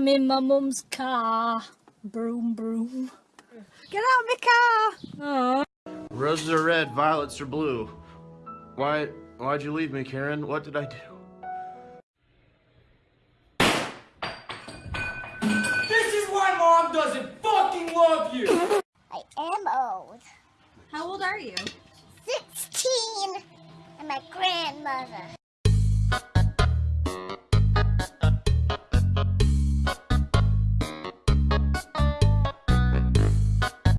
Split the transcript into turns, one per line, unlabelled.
I'm in my mum's car. Broom, broom. Get out of my car! Aww.
Roses are red, violets are blue. Why, why'd you leave me, Karen? What did I do?
This is why mom doesn't fucking love you!
I am old.
How old are you?
16. And my grandmother.